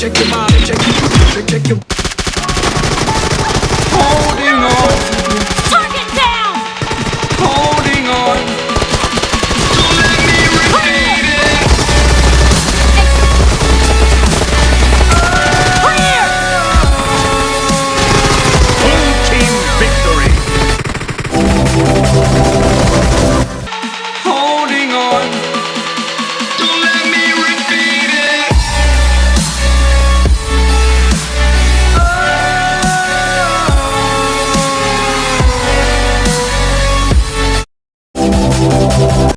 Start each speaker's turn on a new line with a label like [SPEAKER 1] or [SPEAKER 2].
[SPEAKER 1] check your body. check your, check, check your.